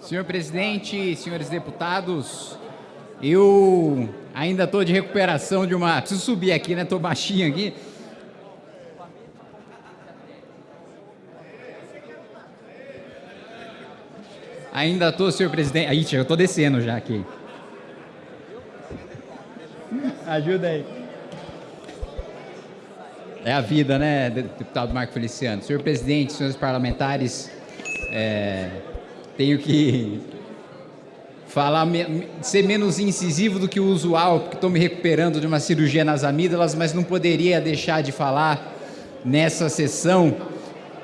Senhor presidente, senhores deputados, eu ainda estou de recuperação de uma... Preciso subir aqui, né? Estou baixinho aqui. Ainda estou, senhor presidente. Aí, eu estou descendo já aqui. Ajuda aí. É a vida, né, deputado Marco Feliciano? Senhor presidente, senhores parlamentares, é, tenho que falar, ser menos incisivo do que o usual, porque estou me recuperando de uma cirurgia nas amígdalas, mas não poderia deixar de falar nessa sessão,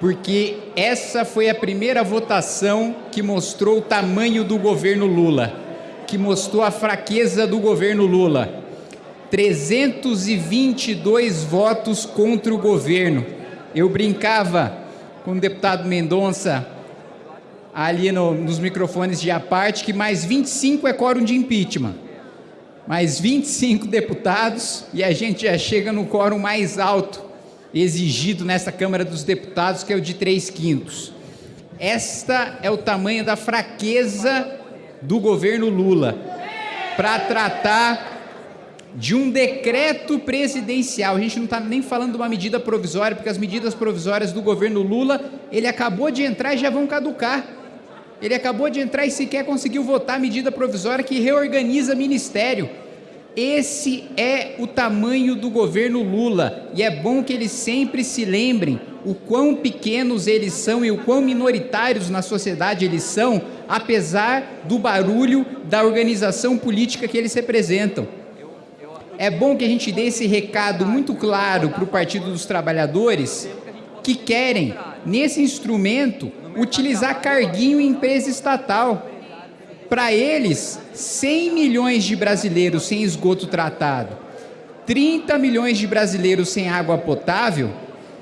porque essa foi a primeira votação que mostrou o tamanho do governo Lula, que mostrou a fraqueza do governo Lula. 322 votos contra o governo. Eu brincava com o deputado Mendonça ali no, nos microfones de aparte que mais 25 é quórum de impeachment. Mais 25 deputados e a gente já chega no quórum mais alto exigido nessa Câmara dos Deputados, que é o de 3 quintos. Esta é o tamanho da fraqueza do governo Lula para tratar de um decreto presidencial. A gente não está nem falando de uma medida provisória, porque as medidas provisórias do governo Lula, ele acabou de entrar e já vão caducar. Ele acabou de entrar e sequer conseguiu votar a medida provisória que reorganiza ministério. Esse é o tamanho do governo Lula e é bom que eles sempre se lembrem o quão pequenos eles são e o quão minoritários na sociedade eles são, apesar do barulho da organização política que eles representam. É bom que a gente dê esse recado muito claro para o Partido dos Trabalhadores que querem, nesse instrumento, utilizar carguinho em empresa estatal. Para eles, 100 milhões de brasileiros sem esgoto tratado, 30 milhões de brasileiros sem água potável,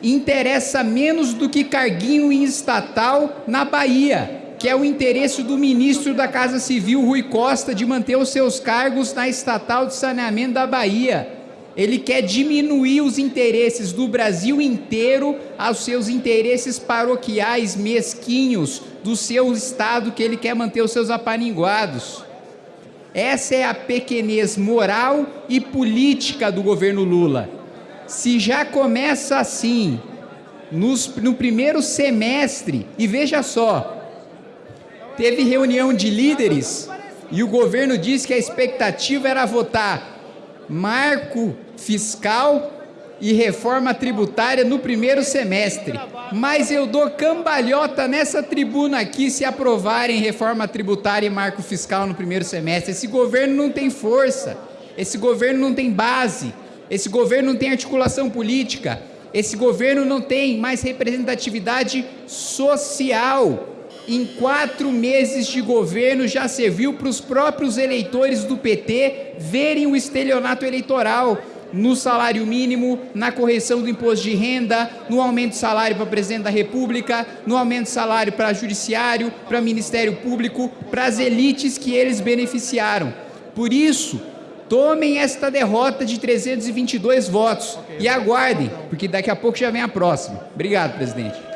interessa menos do que carguinho em estatal na Bahia, que é o interesse do ministro da Casa Civil, Rui Costa, de manter os seus cargos na estatal de saneamento da Bahia. Ele quer diminuir os interesses do Brasil inteiro aos seus interesses paroquiais mesquinhos do seu estado que ele quer manter os seus apaninguados. Essa é a pequenez moral e política do governo Lula. Se já começa assim, nos, no primeiro semestre, e veja só, Teve reunião de líderes e o governo disse que a expectativa era votar marco fiscal e reforma tributária no primeiro semestre. Mas eu dou cambalhota nessa tribuna aqui se aprovarem reforma tributária e marco fiscal no primeiro semestre. Esse governo não tem força, esse governo não tem base, esse governo não tem articulação política, esse governo não tem mais representatividade social em quatro meses de governo já serviu para os próprios eleitores do PT verem o estelionato eleitoral no salário mínimo, na correção do imposto de renda, no aumento de salário para presidente da República, no aumento de salário para judiciário, para Ministério Público, para as elites que eles beneficiaram. Por isso, tomem esta derrota de 322 votos e aguardem, porque daqui a pouco já vem a próxima. Obrigado, presidente.